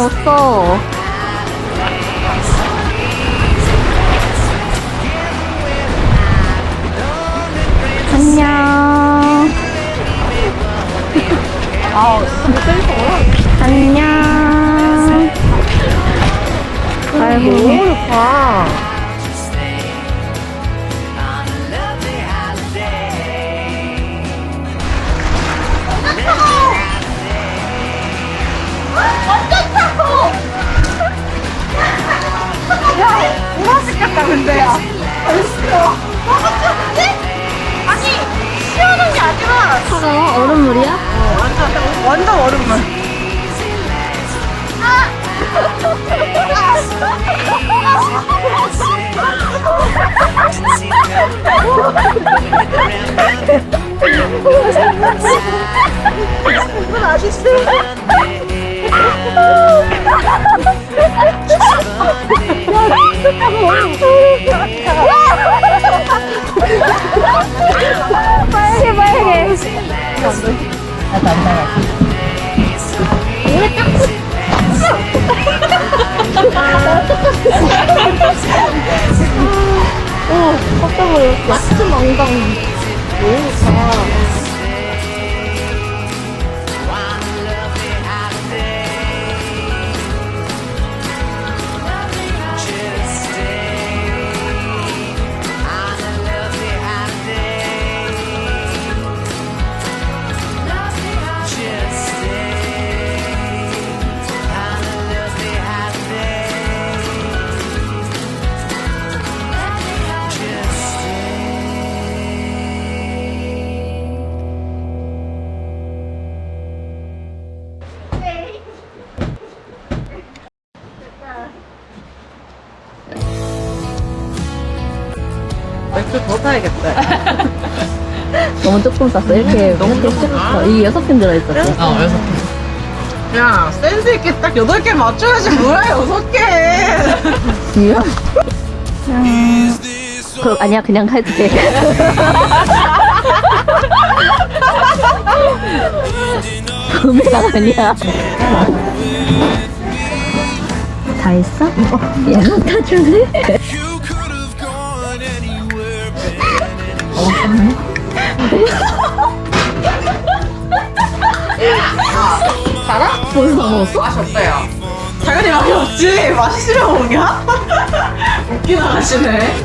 없어. 안녕. 아. 안녕. 아이고, 마트 망당. 너 사야겠다. 너무 조금 쌌어. 이렇게 너무 이렇게 씹었어. 이게 여섯 캔 들어있었지. 어, 여섯 개. 야, 센스 있게 딱 여덟 개 맞춰야지 뭐야, 여섯 개. 이야? 그 아니야 그냥 해도 돼. 구매가 아니야. 다 했어? 얘는 다 줄래? Baby. 벌써 다 먹었어? 맛이 어때요? 당연히 맛이 없지. 맛있으면 먹냐? 웃긴 아가씨네.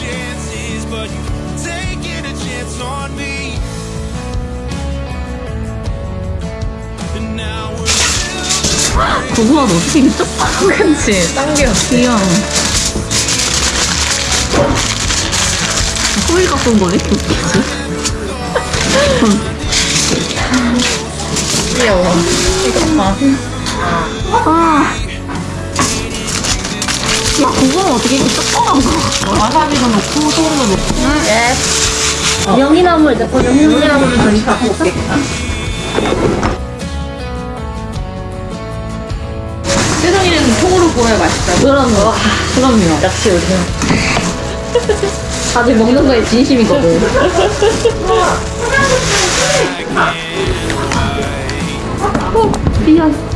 Chances, but you're taking a chance on me. And now we're 고구마 너 어떻게 이렇게 쪽 그치. 당겨. 귀여워. 소리가 쏜 웃기지? 귀여워. 이거 봐. 아. 야, 고구마 어떻게 이렇게 조그만 거? 와사비도 넣고, 소금도 넣고. 예. 명이나물 넣고 명이나물을 더 이상 먹게. 세상에는 통으로 구워야 맛있다. 그럼 와, 그럼요. 역시 우리는 다들 먹는 거에 진심이거든. 어, 미안.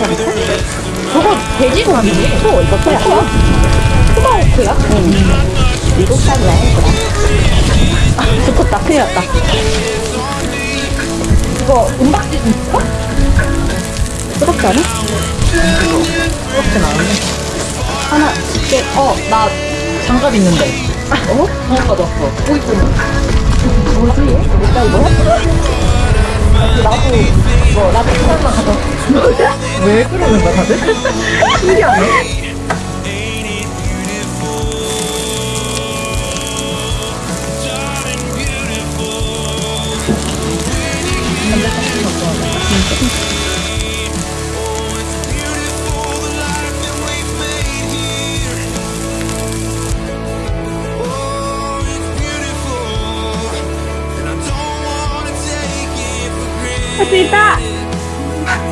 저거 돼지고기지? 소, 이거 소야? 소다오크야? 응. 미국 살이야, 그래. 아, 죽었다. 큰일 났다. 이거 은박지 있어? 뜨겁지 않아? 그렇진 않은데. 하나, 이게, 어, 나, 장갑 있는데. 어? 장갑 가져왔어. 뭐지? 얘? 나도 이거 나도 시간만 가서 왜 그러는 거야 다들? 신기하네 Thank.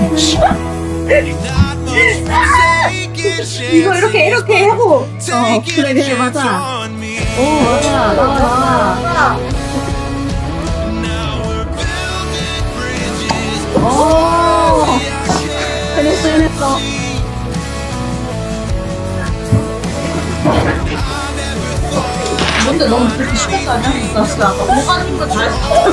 Much for taking 이거 이렇게 이렇게 하고 어 그래 그래 맞아. 오 맞아 나와 나와. 오 해냈어 해냈어 근데 너무 그렇게 쉽게 하냐? 나 진짜 아까 뭐가 힘도 다 했어.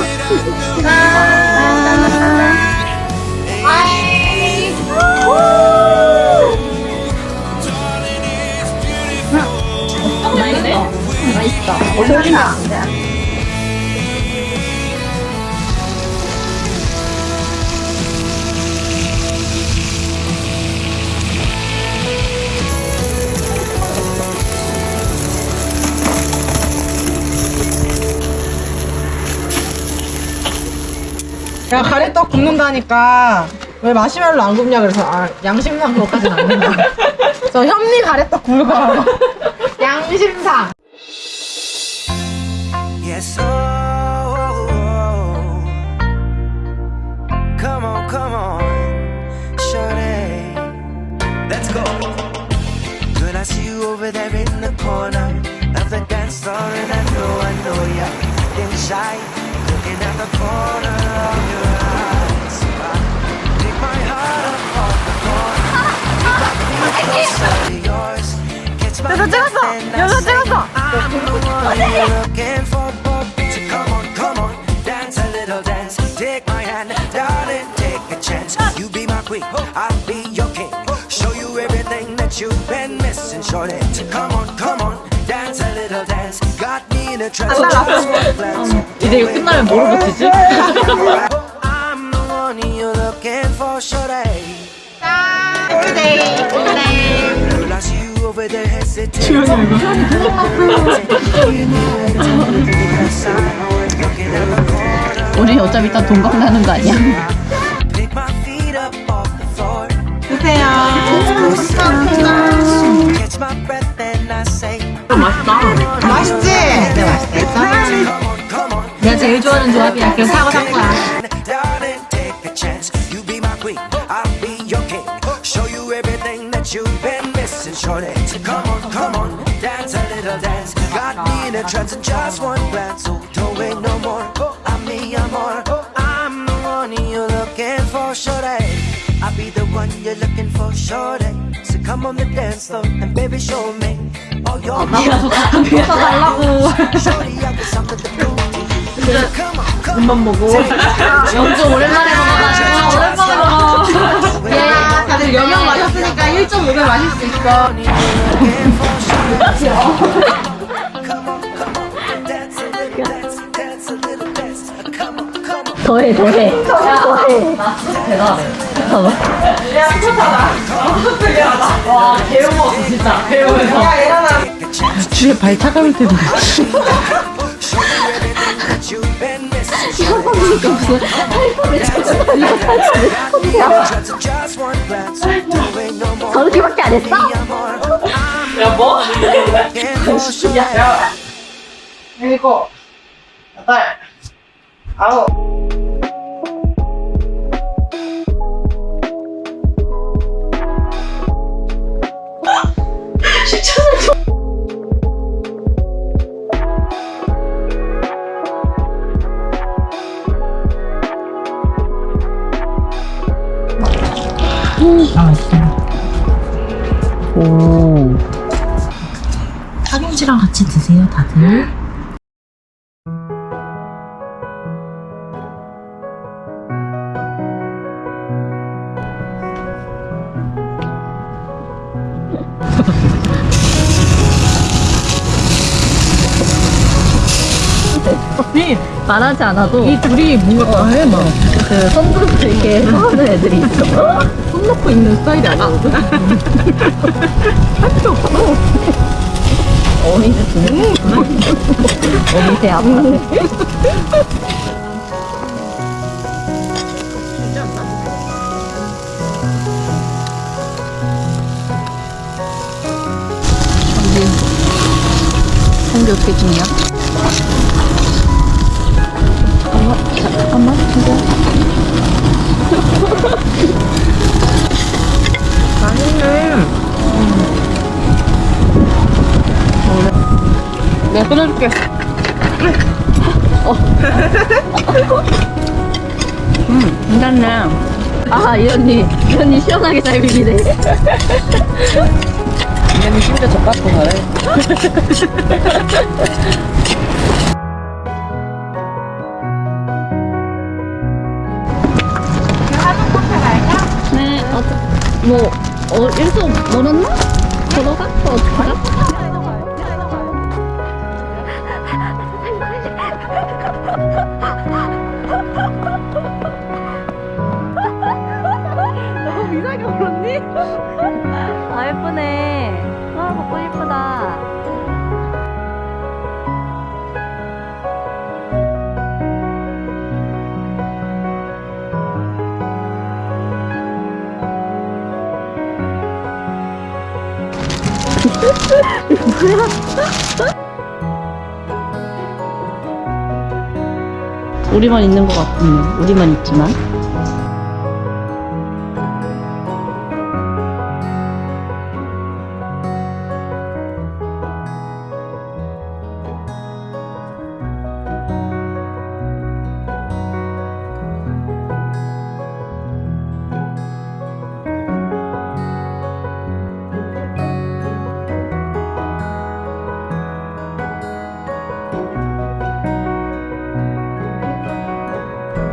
맛있다 어디나 야 가래떡 굽는다니까 왜 마시멜로 안 굽냐 그래서 아 양심상 그것까지는 안 된다. 저 현미 가래떡 구울 거라고. 양심상. Yes, oh, oh, oh. Come on, come on, shorty. Let's go. Girl, I see you over there in the corner of the dance floor, and I know, I know you're getting shy, looking at the corner of your eyes. Take my heart up off the floor, take my feet closer to yours. Catch my 여자 찍었어! breath and I 여자 say, 찍었어! I'm the one you're looking for, but so come on, come on, dance a little dance. Take my hand, darling, take a chance. You be my queen, I'll be your king. Show you everything that you've been missing, shorty. So come on, One glance. 이제 이거 끝나면 뭐로 corner. 우리 어차피 이따 동강 나는 거 아니야? 드세요. Catch my breath and I say, 맛있지? 네 맛있겠어. Come on, come on. 내가 제일 좋아하는 조합이야 그래서 사고 산 거야 Darling, take a chance. You be my queen, I'll be your king. Show you everything that you've been missing, shorty. So come on, come on, dance a little dance. Got me in a trance in just one glance. So don't wait no more. I'll be the one you're looking for, shorty. So come on the dance floor and baby, show me. Oh, you're 위에서 달라고 shorty. I got something to prove to you. Come on, come 눈만 보고. 영주 오랜만에 먹어가지고 오랜만에 먹어 야, 다들 영양 마셨으니까 1.5배 마실 수 있어. 더해 더해 더해 대단해 잠깐만 와, 개운 먹었어, 진짜. 배우면서. 야, 일어나. 주에 발 차가울 때도. 저렇게밖에 안 했어? 야, 뭐? 야. 일곱, 여덟, 아홉. 파김치랑 같이 드세요 다들 말하지 않아도 이 둘이 뭔가 다 해, 막. 그 손들고 이렇게 하는 애들이 있어. 손 놓고 있는 스타일이 아니거든? 할 필요 없어. 어미즈 주는 어미새 아빠. 성기 어떻게 찍 잠깐만, 진짜. 맛있네. 내가 끊어줄게. 괜찮네. 아, 이 언니, 이 언니 시원하게 잘 비비네. 이제는 심지어 젓가락도 잘해. 뭐, 어, 일소 멀었나? 걸어가? 어, 어떡하자? 우리만 있는 것 같군요. 우리만 있지만.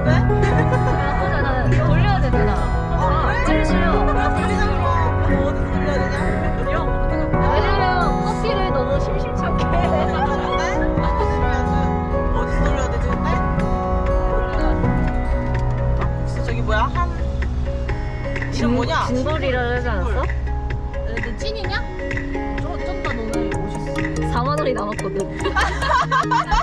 지, 근데? 저기 뭐야? 한. 이름 뭐냐? 진돌이라 하지 않았어? 너 찐이냐? 좀, 좀더 너는 멋있어. 4만 원이 남았거든.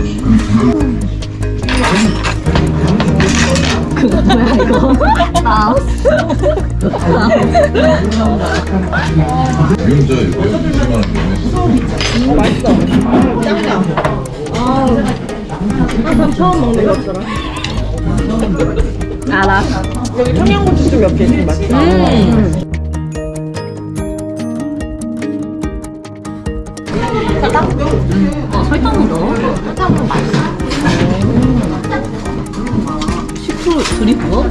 짱이다. 아, 처음 먹는 것처럼. 알아. 여기 청양고추 좀몇개 있으면 맛있다. 음. 어, 설탕은 넣어? 설탕은 맛있어. 식초 둘이 부어?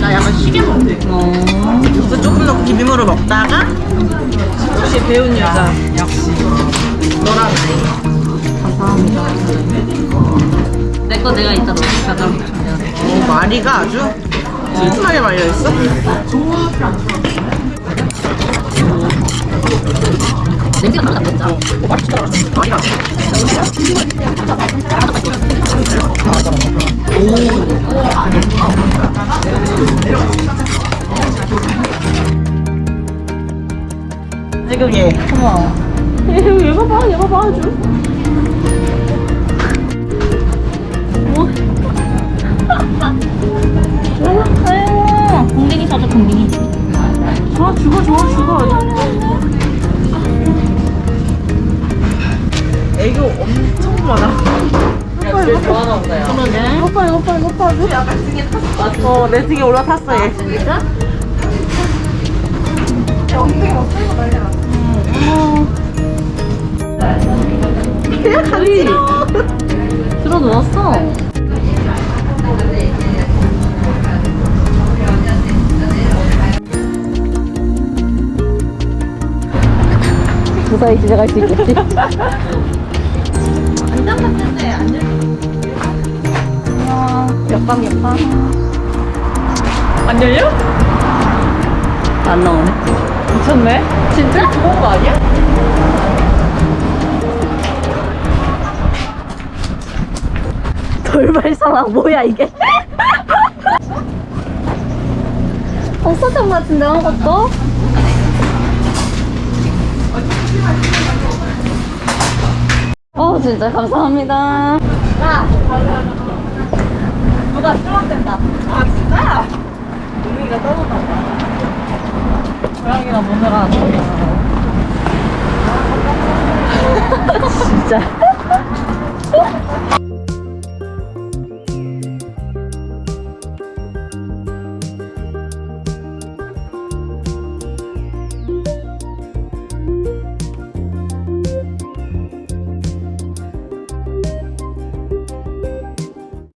나 약간 시계 먹는데. 어. 그래서 조금 더 비빔으로 먹다가 역시 배운 여자. 역시. 너랑 감사합니다. 내 거 내가 이따 넣을게. 오, 마리가 아주 튼튼하게 말려있어. 냄새가 나다 진짜. 마리가. 얘. 어머. 얘가 봐, 얘가 봐, 아주. 뭐? 아유, 공댕이 사줘, 공댕이. 좋아, 죽어, 좋아, 죽어. 애교 엄청 많아. 이거 좋아하나 보다요. 이거 봐, 이거 봐, 이거 봐. 어, 내 등에 올라탔어, 얘. 진짜? 야, 다리. 들어 누웠어. 무사히 지나갈 수 있겠지? 옆방 옆방 안 열려? 안 나오네 미쳤네 진짜? 좋은 거 아니야? 돌발상황 뭐야 이게 버섯장 같은데 아무것도? 어 진짜 감사합니다 누가 수락된다. 아, 진짜? 우리가 떠났나 봐. 고양이가 문을 안 진짜.